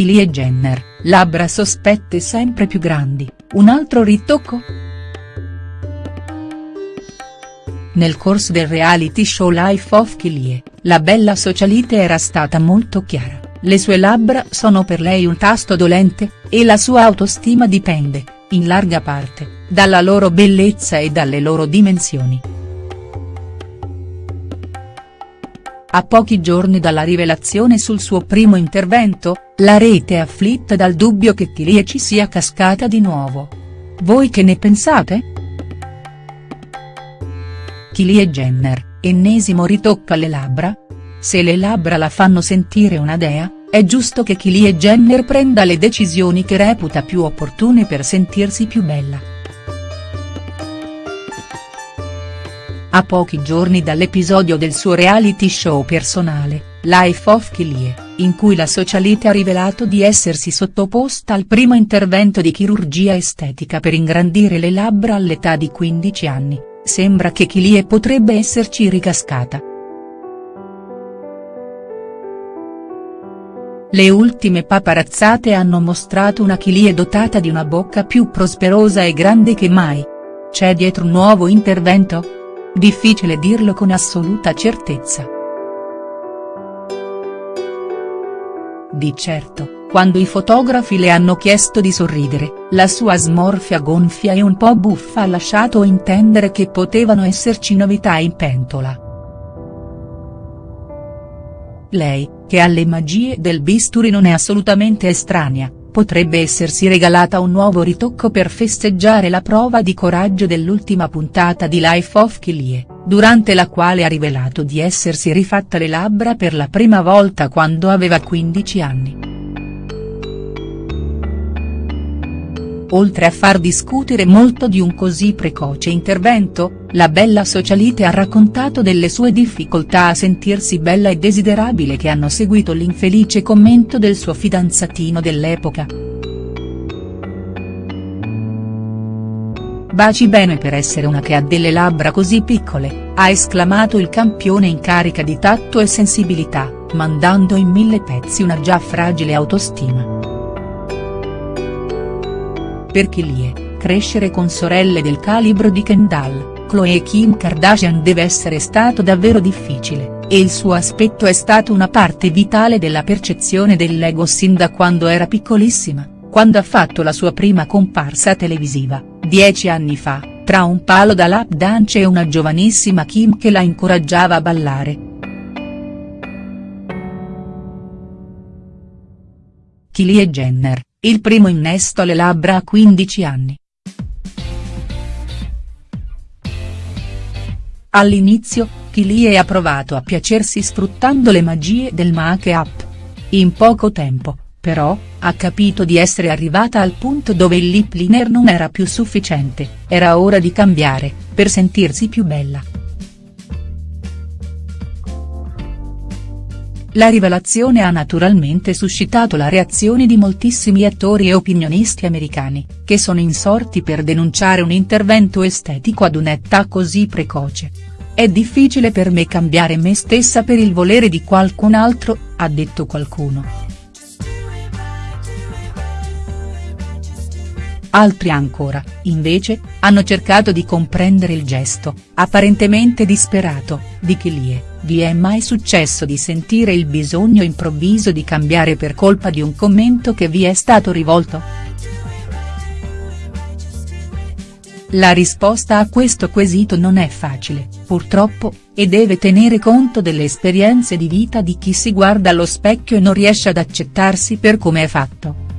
Kylie Jenner, labbra sospette sempre più grandi, un altro ritocco?. Nel corso del reality show Life of Kylie, la bella socialite era stata molto chiara, le sue labbra sono per lei un tasto dolente, e la sua autostima dipende, in larga parte, dalla loro bellezza e dalle loro dimensioni. A pochi giorni dalla rivelazione sul suo primo intervento, la rete è afflitta dal dubbio che Kylie ci sia cascata di nuovo. Voi che ne pensate?. Kylie Jenner, ennesimo ritocco alle labbra? Se le labbra la fanno sentire una dea, è giusto che Kylie Jenner prenda le decisioni che reputa più opportune per sentirsi più bella. A pochi giorni dall'episodio del suo reality show personale, Life of Kylie, in cui la socialite ha rivelato di essersi sottoposta al primo intervento di chirurgia estetica per ingrandire le labbra all'età di 15 anni, sembra che Kylie potrebbe esserci ricascata. Le ultime paparazzate hanno mostrato una Kylie dotata di una bocca più prosperosa e grande che mai. C'è dietro un nuovo intervento?. Difficile dirlo con assoluta certezza. Di certo, quando i fotografi le hanno chiesto di sorridere, la sua smorfia gonfia e un po' buffa ha lasciato intendere che potevano esserci novità in pentola. Lei, che alle magie del bisturi non è assolutamente estranea, potrebbe essersi regalata un nuovo ritocco per festeggiare la prova di coraggio dell'ultima puntata di Life of Kylie, durante la quale ha rivelato di essersi rifatta le labbra per la prima volta quando aveva 15 anni. Oltre a far discutere molto di un così precoce intervento, la bella socialite ha raccontato delle sue difficoltà a sentirsi bella e desiderabile che hanno seguito l'infelice commento del suo fidanzatino dell'epoca. Baci bene per essere una che ha delle labbra così piccole, ha esclamato il campione in carica di tatto e sensibilità, mandando in mille pezzi una già fragile autostima. Per Kylie, crescere con sorelle del calibro di Kendall, Khloe e Kim Kardashian deve essere stato davvero difficile, e il suo aspetto è stato una parte vitale della percezione dell'ego sin da quando era piccolissima, quando ha fatto la sua prima comparsa televisiva, dieci anni fa, tra un palo da lap dance e una giovanissima Kim che la incoraggiava a ballare. Kylie Jenner, il primo innesto alle labbra a 15 anni. All'inizio, Kylie ha provato a piacersi sfruttando le magie del make-up. In poco tempo, però, ha capito di essere arrivata al punto dove il lip liner non era più sufficiente, era ora di cambiare, per sentirsi più bella. La rivelazione ha naturalmente suscitato la reazione di moltissimi attori e opinionisti americani, che sono insorti per denunciare un intervento estetico ad un'età così precoce. È difficile per me cambiare me stessa per il volere di qualcun altro, ha detto qualcuno. Altri ancora, invece, hanno cercato di comprendere il gesto, apparentemente disperato, di Kylie, vi è mai successo di sentire il bisogno improvviso di cambiare per colpa di un commento che vi è stato rivolto?. La risposta a questo quesito non è facile, purtroppo, e deve tenere conto delle esperienze di vita di chi si guarda allo specchio e non riesce ad accettarsi per come è fatto.